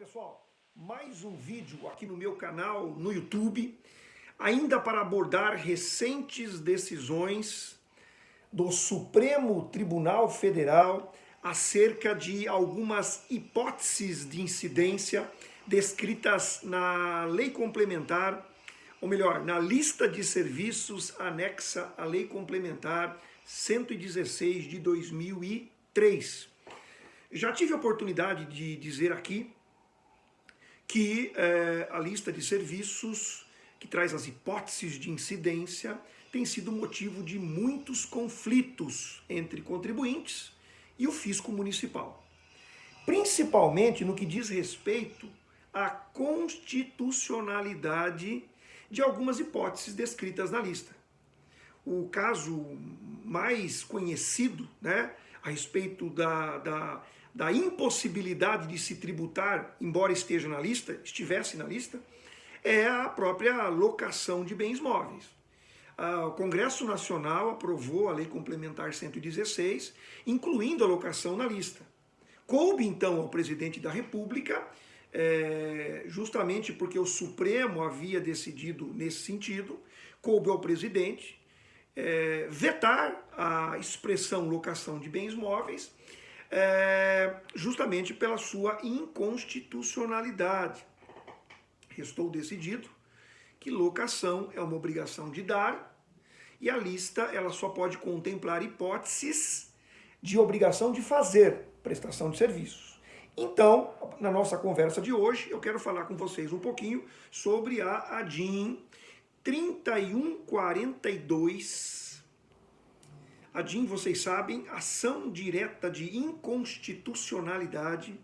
pessoal, mais um vídeo aqui no meu canal no YouTube, ainda para abordar recentes decisões do Supremo Tribunal Federal acerca de algumas hipóteses de incidência descritas na lei complementar, ou melhor, na lista de serviços anexa à lei complementar 116 de 2003. Já tive a oportunidade de dizer aqui que é, a lista de serviços que traz as hipóteses de incidência tem sido motivo de muitos conflitos entre contribuintes e o fisco municipal. Principalmente no que diz respeito à constitucionalidade de algumas hipóteses descritas na lista. O caso mais conhecido né, a respeito da, da da impossibilidade de se tributar, embora esteja na lista, estivesse na lista, é a própria locação de bens móveis. O Congresso Nacional aprovou a Lei Complementar 116, incluindo a locação na lista. Coube, então, ao presidente da República, é, justamente porque o Supremo havia decidido nesse sentido, coube ao presidente é, vetar a expressão locação de bens móveis é, justamente pela sua inconstitucionalidade. Restou decidido que locação é uma obrigação de dar e a lista ela só pode contemplar hipóteses de obrigação de fazer prestação de serviços. Então, na nossa conversa de hoje, eu quero falar com vocês um pouquinho sobre a ADIM 3142 a DIN, vocês sabem, ação direta de inconstitucionalidade.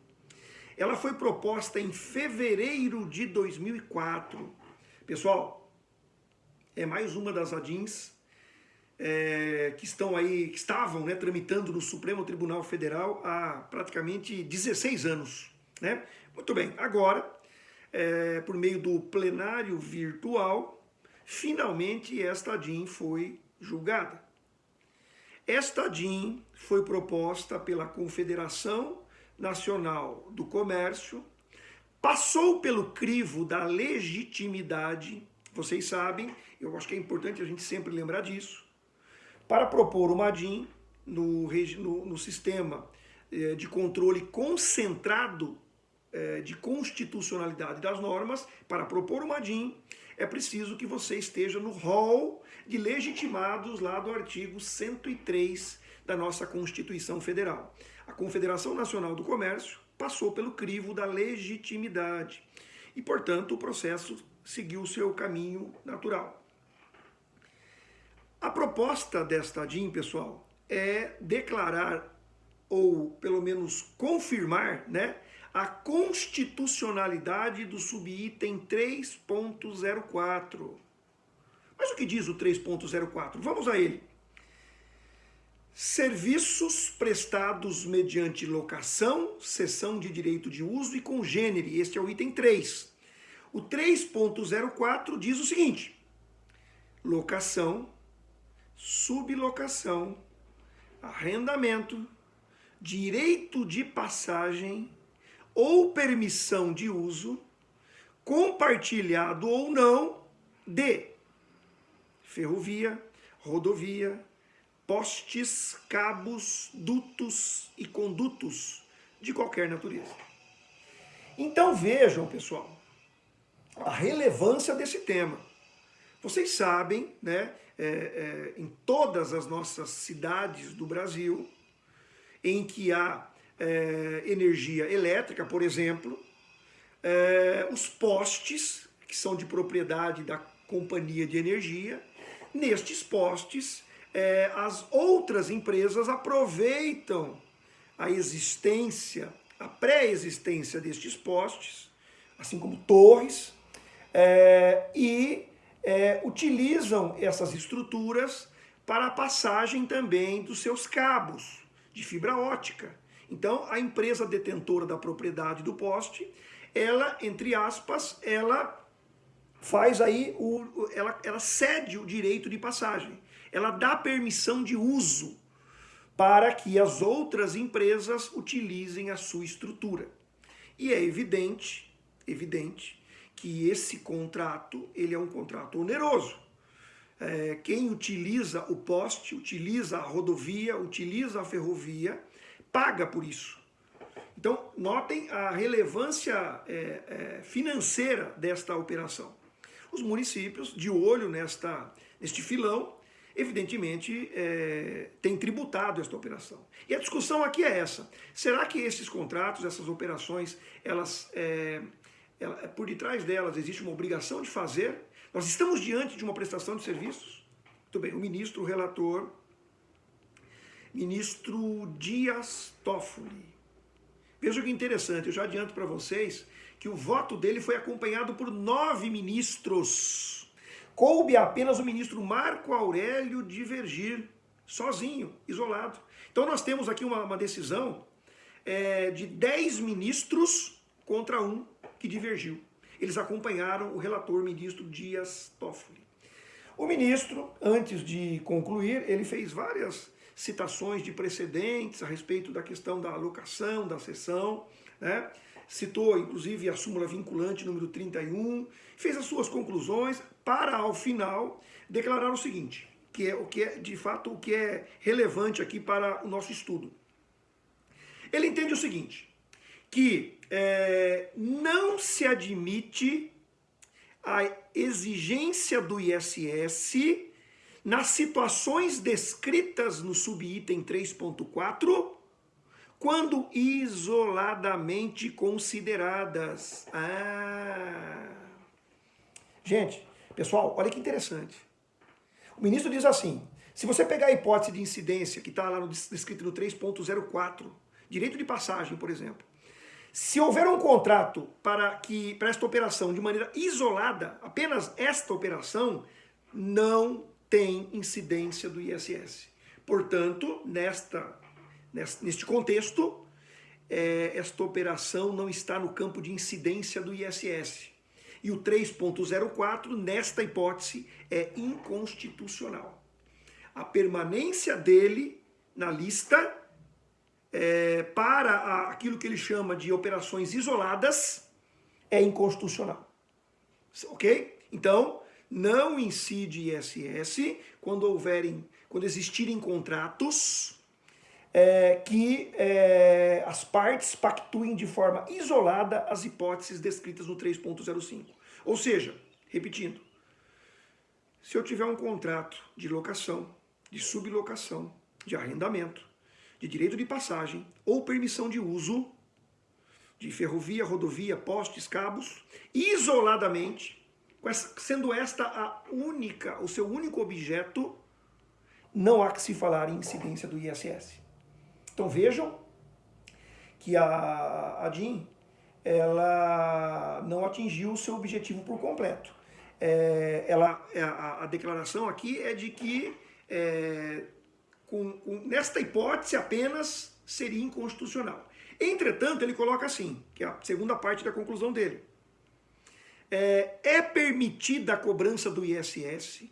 Ela foi proposta em fevereiro de 2004. Pessoal, é mais uma das ADINs é, que estão aí, que estavam né, tramitando no Supremo Tribunal Federal há praticamente 16 anos. Né? Muito bem, agora, é, por meio do plenário virtual, finalmente esta ADIN foi julgada. Esta DIN foi proposta pela Confederação Nacional do Comércio, passou pelo crivo da legitimidade, vocês sabem, eu acho que é importante a gente sempre lembrar disso, para propor uma DIN no, no, no sistema eh, de controle concentrado eh, de constitucionalidade das normas, para propor uma DIN, é preciso que você esteja no rol de legitimados lá do artigo 103 da nossa Constituição Federal. A Confederação Nacional do Comércio passou pelo crivo da legitimidade e, portanto, o processo seguiu seu caminho natural. A proposta desta DIN, pessoal, é declarar ou pelo menos confirmar, né, a constitucionalidade do subitem 3.04. Mas o que diz o 3.04? Vamos a ele. Serviços prestados mediante locação, cessão de direito de uso e congênere. Este é o item 3. O 3.04 diz o seguinte: locação, sublocação, arrendamento, direito de passagem, ou permissão de uso, compartilhado ou não, de ferrovia, rodovia, postes, cabos, dutos e condutos de qualquer natureza. Então vejam, pessoal, a relevância desse tema. Vocês sabem, né, é, é, em todas as nossas cidades do Brasil, em que há é, energia elétrica, por exemplo, é, os postes, que são de propriedade da companhia de energia, nestes postes, é, as outras empresas aproveitam a existência, a pré-existência destes postes, assim como torres, é, e é, utilizam essas estruturas para a passagem também dos seus cabos de fibra ótica. Então, a empresa detentora da propriedade do poste, ela, entre aspas, ela faz aí, o, ela, ela cede o direito de passagem. Ela dá permissão de uso para que as outras empresas utilizem a sua estrutura. E é evidente, evidente, que esse contrato, ele é um contrato oneroso. É, quem utiliza o poste, utiliza a rodovia, utiliza a ferrovia, paga por isso. Então, notem a relevância é, é, financeira desta operação. Os municípios, de olho nesta, neste filão, evidentemente, é, têm tributado esta operação. E a discussão aqui é essa. Será que esses contratos, essas operações, elas, é, ela, por detrás delas existe uma obrigação de fazer? Nós estamos diante de uma prestação de serviços? Muito bem, o ministro, o relator, ministro Dias Toffoli, Veja que interessante, eu já adianto para vocês que o voto dele foi acompanhado por nove ministros. Coube apenas o ministro Marco Aurélio divergir, sozinho, isolado. Então nós temos aqui uma, uma decisão é, de dez ministros contra um que divergiu. Eles acompanharam o relator ministro Dias Toffoli. O ministro, antes de concluir, ele fez várias citações de precedentes a respeito da questão da alocação, da sessão, né? citou inclusive a súmula vinculante número 31, fez as suas conclusões para ao final declarar o seguinte, que é o que é de fato o que é relevante aqui para o nosso estudo. Ele entende o seguinte, que é, não se admite a exigência do ISS nas situações descritas no subitem 3.4, quando isoladamente consideradas. Ah. Gente, pessoal, olha que interessante. O ministro diz assim, se você pegar a hipótese de incidência que está lá no, descrito no 3.04, direito de passagem, por exemplo, se houver um contrato para, que, para esta operação de maneira isolada, apenas esta operação, não tem incidência do ISS. Portanto, nesta, neste contexto, é, esta operação não está no campo de incidência do ISS. E o 3.04, nesta hipótese, é inconstitucional. A permanência dele na lista é, para aquilo que ele chama de operações isoladas é inconstitucional. Ok? Então, não incide ISS quando houverem, quando existirem contratos é, que é, as partes pactuem de forma isolada as hipóteses descritas no 3.05. Ou seja, repetindo, se eu tiver um contrato de locação, de sublocação, de arrendamento, de direito de passagem ou permissão de uso de ferrovia, rodovia, postes, cabos, isoladamente, sendo esta a única, o seu único objeto, não há que se falar em incidência do ISS. Então vejam que a, a DIN ela não atingiu o seu objetivo por completo. É, ela, é, a, a, declaração aqui é de que é, com, com, nesta hipótese apenas seria inconstitucional. Entretanto, ele coloca assim, que é a segunda parte da conclusão dele é, é permitida a cobrança do ISS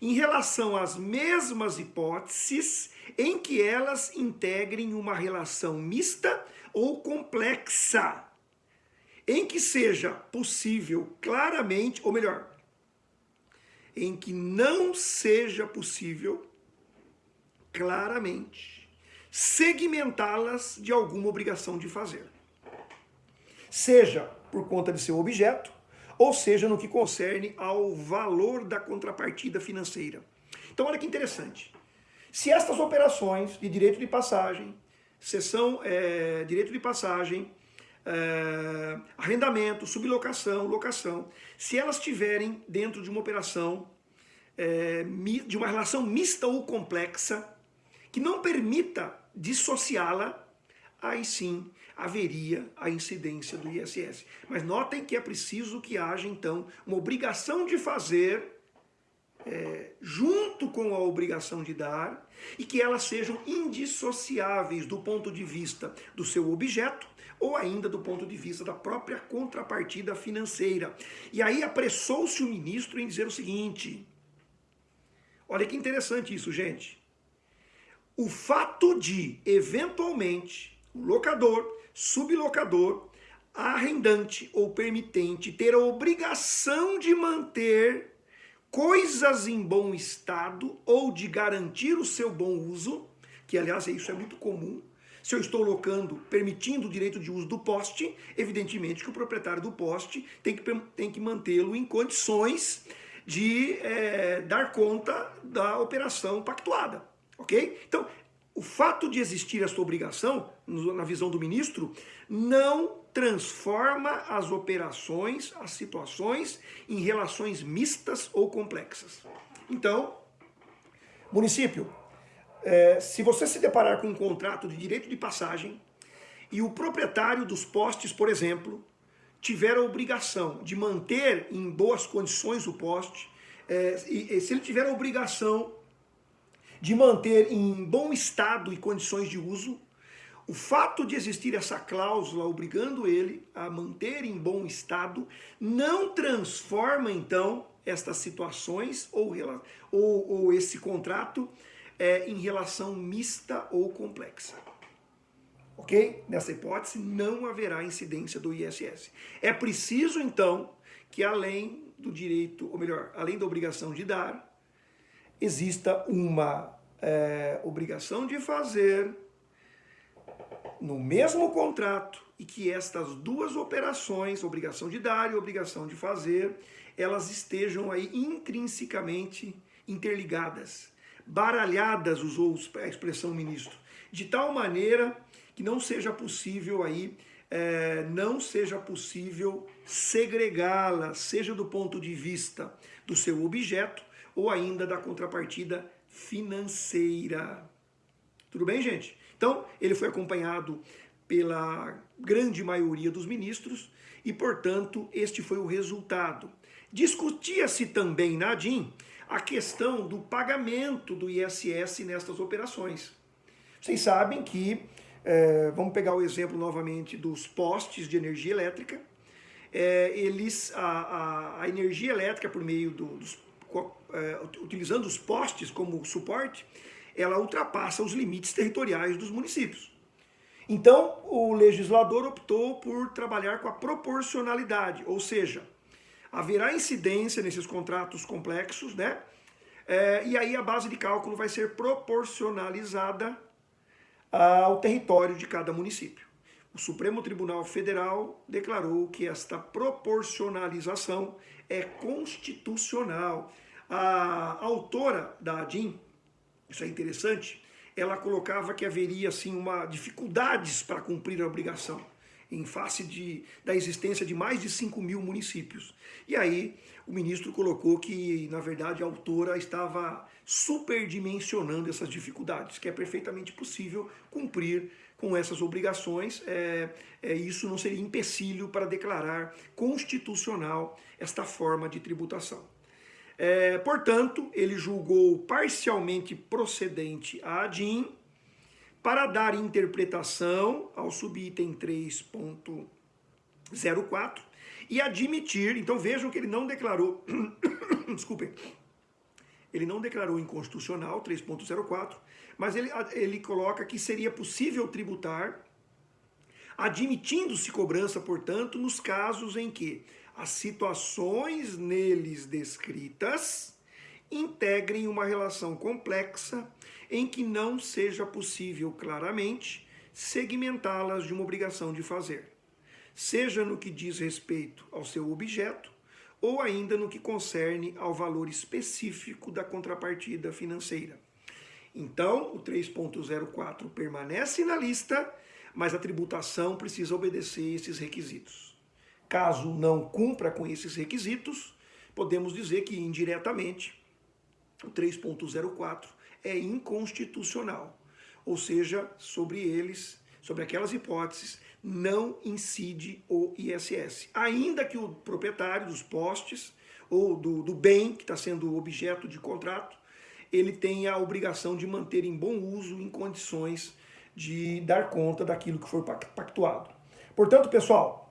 em relação às mesmas hipóteses em que elas integrem uma relação mista ou complexa, em que seja possível claramente, ou melhor, em que não seja possível claramente segmentá-las de alguma obrigação de fazer. Seja por conta de seu objeto, ou seja, no que concerne ao valor da contrapartida financeira. Então, olha que interessante. Se estas operações de direito de passagem, sessão, é, direito de passagem, é, arrendamento, sublocação, locação, se elas estiverem dentro de uma operação, é, de uma relação mista ou complexa, que não permita dissociá-la, aí sim haveria a incidência do ISS. Mas notem que é preciso que haja, então, uma obrigação de fazer é, junto com a obrigação de dar e que elas sejam indissociáveis do ponto de vista do seu objeto ou ainda do ponto de vista da própria contrapartida financeira. E aí apressou-se o ministro em dizer o seguinte, olha que interessante isso, gente. O fato de, eventualmente, o locador sublocador arrendante ou permitente ter a obrigação de manter coisas em bom estado ou de garantir o seu bom uso, que aliás isso é muito comum. Se eu estou locando, permitindo o direito de uso do poste, evidentemente que o proprietário do poste tem que, tem que mantê-lo em condições de é, dar conta da operação pactuada, ok? Então, o fato de existir essa obrigação, na visão do ministro, não transforma as operações, as situações, em relações mistas ou complexas. Então, município, é, se você se deparar com um contrato de direito de passagem e o proprietário dos postes, por exemplo, tiver a obrigação de manter em boas condições o poste, é, e, e se ele tiver a obrigação de manter em bom estado e condições de uso, o fato de existir essa cláusula obrigando ele a manter em bom estado não transforma, então, estas situações ou, ou, ou esse contrato é, em relação mista ou complexa. Ok? Nessa hipótese, não haverá incidência do ISS. É preciso, então, que além do direito, ou melhor, além da obrigação de dar, exista uma é, obrigação de fazer no mesmo contrato e que estas duas operações, obrigação de dar e obrigação de fazer, elas estejam aí intrinsecamente interligadas, baralhadas, usou a expressão ministro, de tal maneira que não seja possível aí, é, não seja possível segregá-las, seja do ponto de vista do seu objeto ou ainda da contrapartida financeira. Tudo bem, gente? Então, ele foi acompanhado pela grande maioria dos ministros e, portanto, este foi o resultado. Discutia-se também na ADIM a questão do pagamento do ISS nestas operações. Vocês sabem que, é, vamos pegar o exemplo novamente dos postes de energia elétrica, é, eles, a, a, a, energia elétrica por meio do, dos, é, utilizando os postes como suporte, ela ultrapassa os limites territoriais dos municípios. Então, o legislador optou por trabalhar com a proporcionalidade, ou seja, haverá incidência nesses contratos complexos, né? É, e aí a base de cálculo vai ser proporcionalizada ao território de cada município. O Supremo Tribunal Federal declarou que esta proporcionalização é constitucional. A autora da ADIM, isso é interessante, ela colocava que haveria assim uma dificuldades para cumprir a obrigação em face de, da existência de mais de 5 mil municípios. E aí o ministro colocou que, na verdade, a autora estava superdimensionando essas dificuldades, que é perfeitamente possível cumprir com essas obrigações, é, é, isso não seria empecilho para declarar constitucional esta forma de tributação. É, portanto, ele julgou parcialmente procedente a ADIM para dar interpretação ao subitem 3.04 e admitir, então vejam que ele não declarou, desculpem, ele não declarou inconstitucional 3.04, mas ele, ele coloca que seria possível tributar, admitindo-se cobrança, portanto, nos casos em que as situações neles descritas integrem uma relação complexa em que não seja possível claramente segmentá-las de uma obrigação de fazer, seja no que diz respeito ao seu objeto ou ainda no que concerne ao valor específico da contrapartida financeira. Então, o 3.04 permanece na lista, mas a tributação precisa obedecer esses requisitos. Caso não cumpra com esses requisitos, podemos dizer que indiretamente o 3.04 é inconstitucional, ou seja, sobre eles, sobre aquelas hipóteses, não incide o ISS. Ainda que o proprietário dos postes ou do, do bem que está sendo objeto de contrato, ele tenha a obrigação de manter em bom uso, em condições de dar conta daquilo que for pactuado. Portanto, pessoal,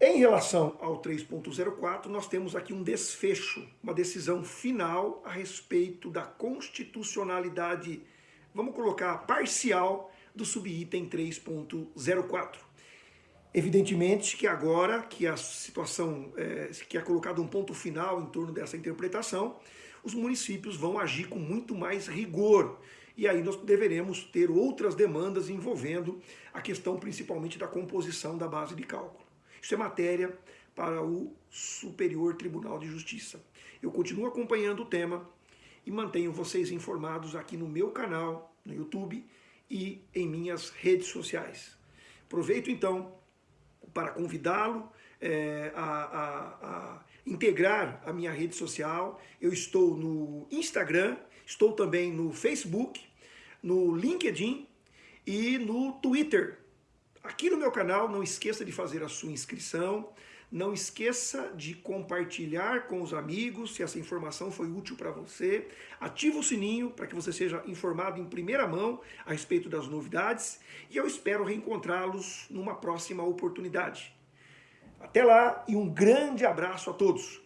em relação ao 3.04, nós temos aqui um desfecho, uma decisão final a respeito da constitucionalidade, vamos colocar parcial, do subitem 3.04. Evidentemente que agora que a situação, é, que é colocado um ponto final em torno dessa interpretação, os municípios vão agir com muito mais rigor. E aí nós deveremos ter outras demandas envolvendo a questão principalmente da composição da base de cálculo. Isso é matéria para o Superior Tribunal de Justiça. Eu continuo acompanhando o tema e mantenho vocês informados aqui no meu canal, no YouTube e em minhas redes sociais. Aproveito então para convidá-lo é, a, a, a integrar a minha rede social. Eu estou no Instagram, estou também no Facebook, no LinkedIn e no Twitter. Aqui no meu canal, não esqueça de fazer a sua inscrição, não esqueça de compartilhar com os amigos se essa informação foi útil para você. Ativa o sininho para que você seja informado em primeira mão a respeito das novidades. E eu espero reencontrá-los numa próxima oportunidade. Até lá e um grande abraço a todos.